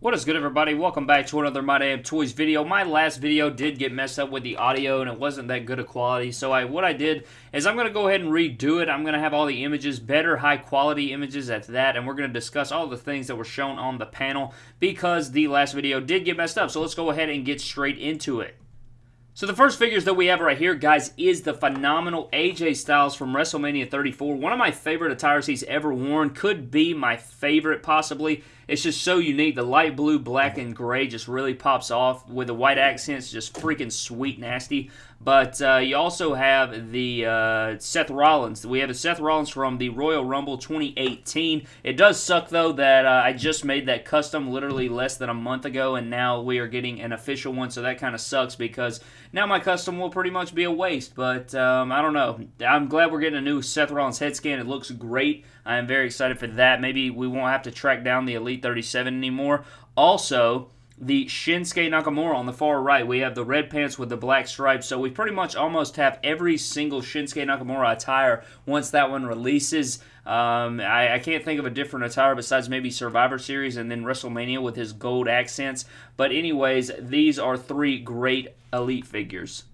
What is good everybody? Welcome back to another My Damn Toys video. My last video did get messed up with the audio and it wasn't that good of quality. So I, what I did is I'm going to go ahead and redo it. I'm going to have all the images, better high quality images at that. And we're going to discuss all the things that were shown on the panel because the last video did get messed up. So let's go ahead and get straight into it. So the first figures that we have right here, guys, is the phenomenal AJ Styles from WrestleMania 34. One of my favorite attires he's ever worn. Could be my favorite, possibly. It's just so unique. The light blue, black, and gray just really pops off with the white accents. Just freaking sweet nasty. But uh, you also have the uh, Seth Rollins. We have a Seth Rollins from the Royal Rumble 2018. It does suck, though, that uh, I just made that custom literally less than a month ago, and now we are getting an official one, so that kind of sucks because now my custom will pretty much be a waste. But um, I don't know. I'm glad we're getting a new Seth Rollins head scan. It looks great. I am very excited for that. Maybe we won't have to track down the Elite 37 anymore. Also, the Shinsuke Nakamura on the far right. We have the red pants with the black stripes. So we pretty much almost have every single Shinsuke Nakamura attire once that one releases. Um, I, I, can't think of a different attire besides maybe Survivor Series and then WrestleMania with his gold accents. But anyways, these are three great Elite figures.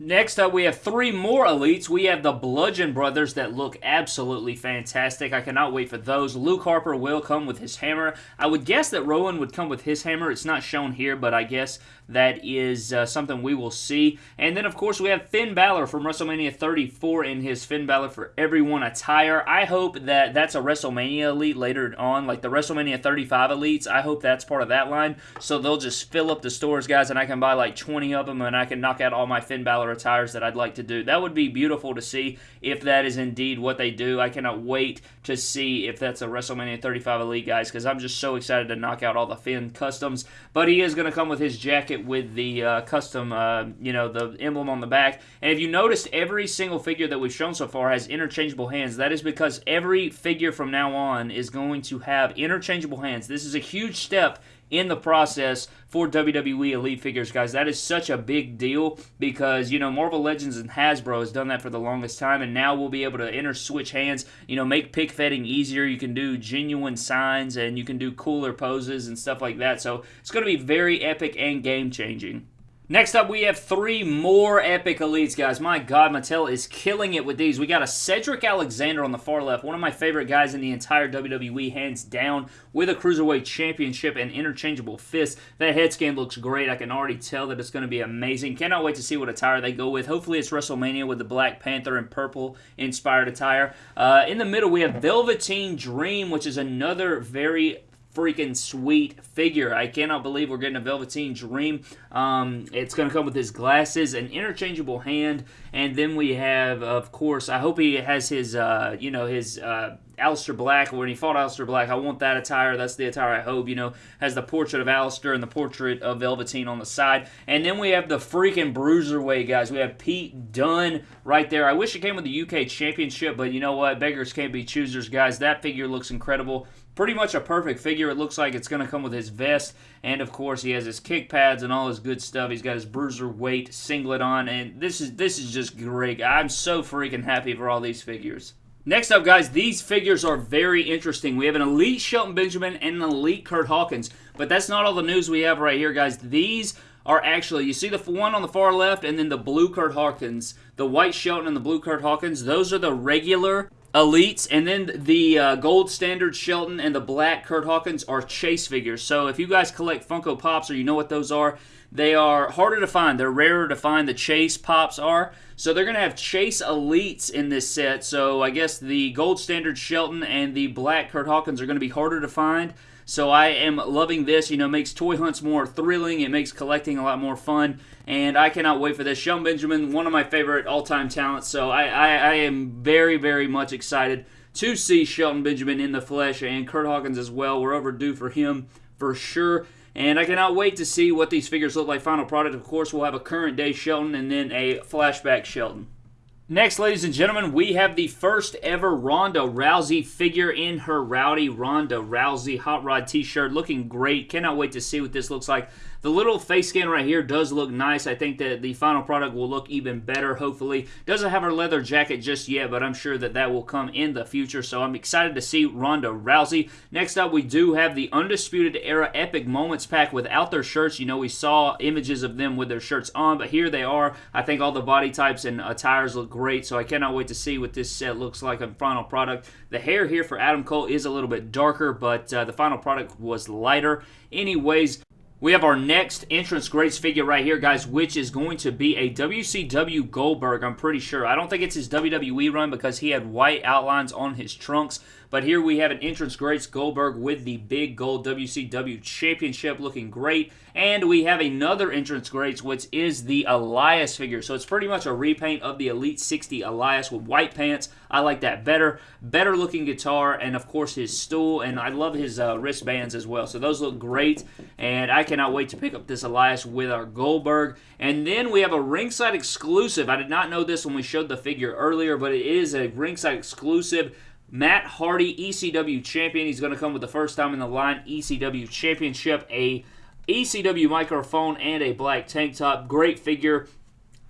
Next up, we have three more elites. We have the Bludgeon Brothers that look absolutely fantastic. I cannot wait for those. Luke Harper will come with his hammer. I would guess that Rowan would come with his hammer. It's not shown here, but I guess that is uh, something we will see. And then, of course, we have Finn Balor from WrestleMania 34 in his Finn Balor for Everyone attire. I hope that that's a WrestleMania elite later on, like the WrestleMania 35 elites. I hope that's part of that line. So they'll just fill up the stores, guys, and I can buy like 20 of them and I can knock out all my Finn Balor attires that I'd like to do. That would be beautiful to see if that is indeed what they do. I cannot wait to see if that's a WrestleMania 35 elite, guys, because I'm just so excited to knock out all the Finn customs. But he is going to come with his jacket with the uh, custom, uh, you know, the emblem on the back. And if you noticed, every single figure that we've shown so far has interchangeable hands. That is because every figure from now on is going to have interchangeable hands. This is a huge step in the process for WWE Elite figures, guys. That is such a big deal because, you know, Marvel Legends and Hasbro has done that for the longest time, and now we'll be able to inter switch hands, you know, make pick fetting easier. You can do genuine signs and you can do cooler poses and stuff like that. So it's going to be very epic and game changing. Next up, we have three more epic elites, guys. My God, Mattel is killing it with these. We got a Cedric Alexander on the far left, one of my favorite guys in the entire WWE, hands down, with a Cruiserweight Championship and interchangeable fists. That head scan looks great. I can already tell that it's going to be amazing. Cannot wait to see what attire they go with. Hopefully, it's WrestleMania with the Black Panther and purple inspired attire. Uh, in the middle, we have Velveteen Dream, which is another very freaking sweet figure. I cannot believe we're getting a Velveteen Dream. Um, it's going to come with his glasses, an interchangeable hand, and then we have, of course, I hope he has his, uh, you know, his uh, Aleister Black. When he fought Aleister Black, I want that attire. That's the attire I hope, you know, has the portrait of Aleister and the portrait of Velveteen on the side. And then we have the freaking Bruiserweight, guys. We have Pete Dunne right there. I wish it came with the UK Championship, but you know what? Beggars can't be choosers, guys. That figure looks incredible pretty much a perfect figure. It looks like it's going to come with his vest, and of course he has his kick pads and all his good stuff. He's got his bruiser weight singlet on, and this is this is just great. I'm so freaking happy for all these figures. Next up, guys, these figures are very interesting. We have an elite Shelton Benjamin and an elite Kurt Hawkins, but that's not all the news we have right here, guys. These are actually, you see the one on the far left and then the blue Kurt Hawkins, the white Shelton and the blue Kurt Hawkins, those are the regular Elites, and then the uh, gold standard Shelton and the black Kurt Hawkins are chase figures. So if you guys collect Funko Pops or you know what those are, they are harder to find. They're rarer to find. The chase pops are. So they're going to have chase elites in this set. So I guess the gold standard Shelton and the black Kurt Hawkins are going to be harder to find. So I am loving this. You know, makes toy hunts more thrilling. It makes collecting a lot more fun. And I cannot wait for this. Shelton Benjamin, one of my favorite all-time talents. So I, I, I am very, very much excited to see Shelton Benjamin in the flesh and Kurt Hawkins as well. We're overdue for him for sure. And I cannot wait to see what these figures look like. Final product, of course, we'll have a current day Shelton and then a flashback Shelton. Next, ladies and gentlemen, we have the first ever Ronda Rousey figure in her Rowdy Ronda Rousey Hot Rod t-shirt. Looking great. Cannot wait to see what this looks like. The little face scan right here does look nice. I think that the final product will look even better, hopefully. Doesn't have her leather jacket just yet, but I'm sure that that will come in the future, so I'm excited to see Ronda Rousey. Next up, we do have the Undisputed Era Epic Moments pack without their shirts. You know, we saw images of them with their shirts on, but here they are. I think all the body types and attires look great, so I cannot wait to see what this set looks like on final product. The hair here for Adam Cole is a little bit darker, but uh, the final product was lighter. Anyways, we have our next entrance greats figure right here, guys, which is going to be a WCW Goldberg, I'm pretty sure. I don't think it's his WWE run because he had white outlines on his trunks, but here we have an entrance greats Goldberg with the big gold WCW championship looking great. And we have another entrance greats, which is the Elias figure. So it's pretty much a repaint of the Elite 60 Elias with white pants. I like that better. Better looking guitar, and of course his stool, and I love his uh, wristbands as well. So those look great, and I cannot wait to pick up this Elias with our Goldberg. And then we have a ringside exclusive. I did not know this when we showed the figure earlier, but it is a ringside exclusive Matt Hardy, ECW champion. He's going to come with the first time in the line ECW championship, a ECW microphone, and a black tank top. Great figure.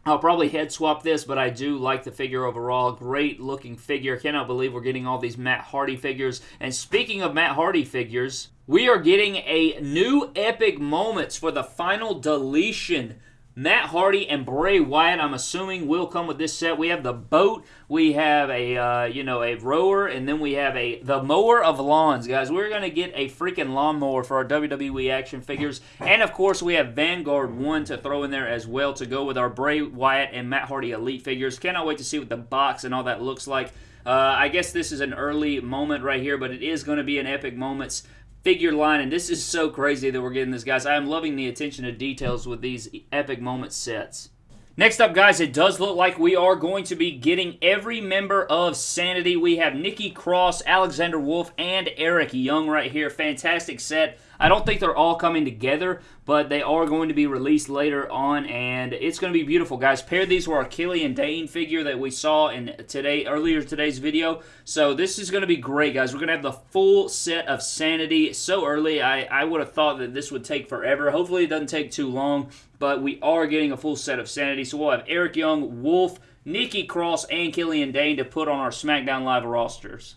I'll probably head swap this, but I do like the figure overall. Great looking figure. Cannot believe we're getting all these Matt Hardy figures. And speaking of Matt Hardy figures, we are getting a new epic moments for the final deletion Matt Hardy and Bray Wyatt, I'm assuming, will come with this set. We have the boat, we have a uh, you know a rower, and then we have a the mower of lawns, guys. We're gonna get a freaking lawnmower for our WWE action figures, and of course we have Vanguard one to throw in there as well to go with our Bray Wyatt and Matt Hardy Elite figures. Cannot wait to see what the box and all that looks like. Uh, I guess this is an early moment right here, but it is going to be an epic moments figure line, and this is so crazy that we're getting this, guys. I am loving the attention to details with these epic moment sets. Next up, guys, it does look like we are going to be getting every member of Sanity. We have Nikki Cross, Alexander Wolfe, and Eric Young right here. Fantastic set. I don't think they're all coming together, but they are going to be released later on, and it's going to be beautiful, guys. Pair these with our Killian Dain figure that we saw in today earlier today's video. So this is going to be great, guys. We're going to have the full set of Sanity so early. I, I would have thought that this would take forever. Hopefully it doesn't take too long, but we are getting a full set of Sanity. So we'll have Eric Young, Wolfe, Nikki Cross, and Killian Dain to put on our SmackDown Live rosters.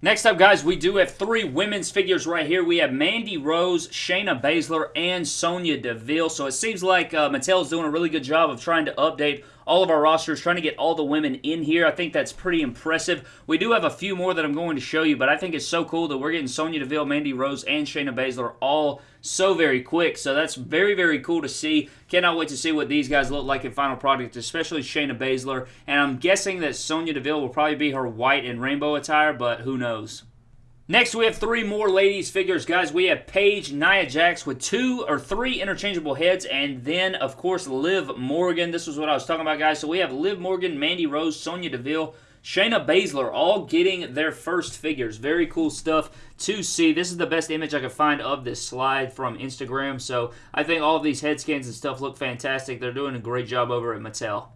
Next up, guys, we do have three women's figures right here. We have Mandy Rose, Shayna Baszler, and Sonya Deville. So it seems like uh, Mattel's doing a really good job of trying to update all of our rosters, trying to get all the women in here. I think that's pretty impressive. We do have a few more that I'm going to show you, but I think it's so cool that we're getting Sonya Deville, Mandy Rose, and Shayna Baszler all so very quick. So that's very, very cool to see. Cannot wait to see what these guys look like in final product, especially Shayna Baszler. And I'm guessing that Sonya Deville will probably be her white and rainbow attire, but who knows. Next, we have three more ladies figures, guys. We have Paige, Nia Jax with two or three interchangeable heads, and then, of course, Liv Morgan. This was what I was talking about, guys. So we have Liv Morgan, Mandy Rose, Sonya Deville, Shayna Baszler, all getting their first figures. Very cool stuff to see. This is the best image I could find of this slide from Instagram. So I think all of these head scans and stuff look fantastic. They're doing a great job over at Mattel.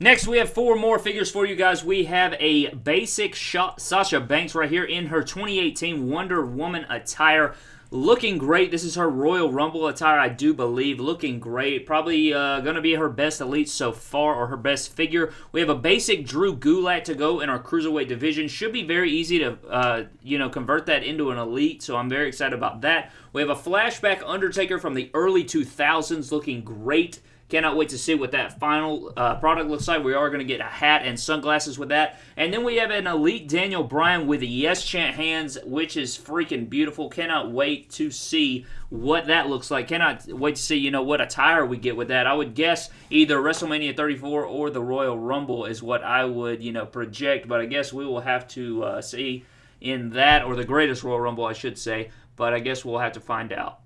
Next, we have four more figures for you guys. We have a basic shot Sasha Banks right here in her 2018 Wonder Woman attire. Looking great. This is her Royal Rumble attire, I do believe. Looking great. Probably uh, going to be her best elite so far, or her best figure. We have a basic Drew Gulak to go in our Cruiserweight division. Should be very easy to, uh, you know, convert that into an elite, so I'm very excited about that. We have a flashback Undertaker from the early 2000s looking great. Cannot wait to see what that final uh, product looks like. We are going to get a hat and sunglasses with that. And then we have an Elite Daniel Bryan with the Yes Chant hands, which is freaking beautiful. Cannot wait to see what that looks like. Cannot wait to see, you know, what attire we get with that. I would guess either WrestleMania 34 or the Royal Rumble is what I would, you know, project. But I guess we will have to uh, see in that, or the greatest Royal Rumble, I should say. But I guess we'll have to find out.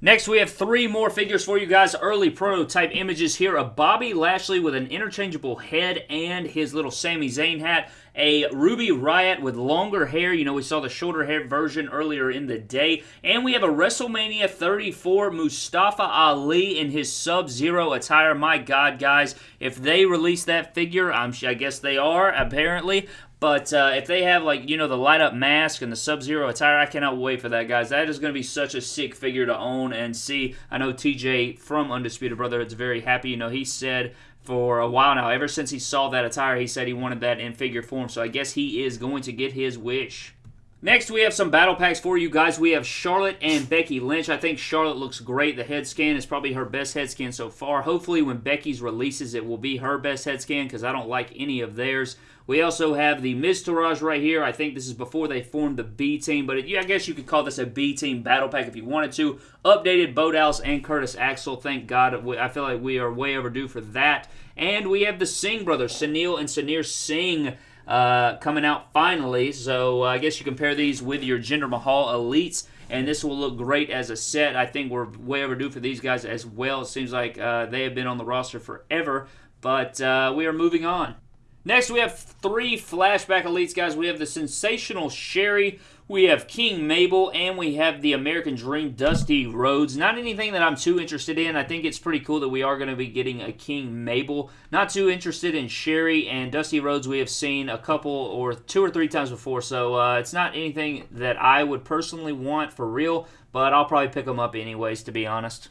Next, we have three more figures for you guys. Early prototype images here of Bobby Lashley with an interchangeable head and his little Sami Zayn hat. A Ruby Riot with longer hair. You know, we saw the shorter hair version earlier in the day. And we have a WrestleMania 34 Mustafa Ali in his Sub-Zero attire. My God, guys, if they release that figure, I'm, I guess they are, apparently. But uh, if they have, like, you know, the light up mask and the Sub Zero attire, I cannot wait for that, guys. That is going to be such a sick figure to own and see. I know TJ from Undisputed Brotherhood is very happy. You know, he said for a while now, ever since he saw that attire, he said he wanted that in figure form. So I guess he is going to get his wish. Next, we have some battle packs for you guys. We have Charlotte and Becky Lynch. I think Charlotte looks great. The head scan is probably her best head scan so far. Hopefully, when Becky's releases, it will be her best head scan because I don't like any of theirs. We also have the Miztourage right here. I think this is before they formed the B team, but it, yeah, I guess you could call this a B team battle pack if you wanted to. Updated Bo Dallas and Curtis Axel. Thank God. I feel like we are way overdue for that. And we have the Singh brothers, Sunil and Samir Singh uh, coming out finally. So uh, I guess you compare these with your Jinder Mahal Elites, and this will look great as a set. I think we're way overdue for these guys as well. It seems like uh, they have been on the roster forever, but uh, we are moving on. Next, we have three flashback elites, guys. We have the sensational Sherri, we have King Mabel, and we have the American Dream Dusty Rhodes. Not anything that I'm too interested in. I think it's pretty cool that we are going to be getting a King Mabel. Not too interested in Sherri and Dusty Rhodes. We have seen a couple or two or three times before, so uh, it's not anything that I would personally want for real, but I'll probably pick them up anyways, to be honest.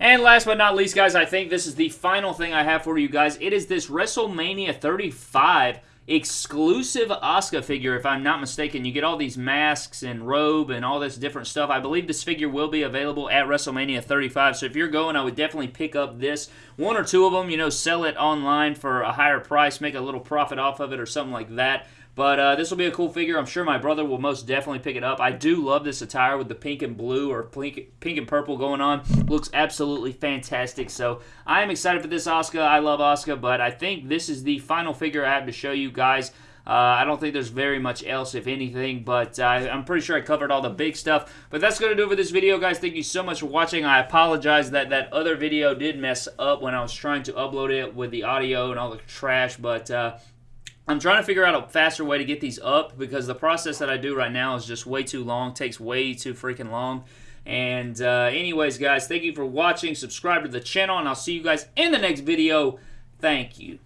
And last but not least, guys, I think this is the final thing I have for you guys. It is this WrestleMania 35 exclusive Asuka figure, if I'm not mistaken. You get all these masks and robe and all this different stuff. I believe this figure will be available at WrestleMania 35, so if you're going, I would definitely pick up this. One or two of them, you know, sell it online for a higher price, make a little profit off of it or something like that. But uh, this will be a cool figure. I'm sure my brother will most definitely pick it up. I do love this attire with the pink and blue or pink, pink and purple going on. Looks absolutely fantastic. So I am excited for this Asuka. I love Asuka, but I think this is the final figure I have to show you guys. Uh, I don't think there's very much else, if anything, but uh, I'm pretty sure I covered all the big stuff. But that's going to do it for this video, guys. Thank you so much for watching. I apologize that that other video did mess up when I was trying to upload it with the audio and all the trash, but uh, I'm trying to figure out a faster way to get these up because the process that I do right now is just way too long, takes way too freaking long. And uh, anyways, guys, thank you for watching. Subscribe to the channel, and I'll see you guys in the next video. Thank you.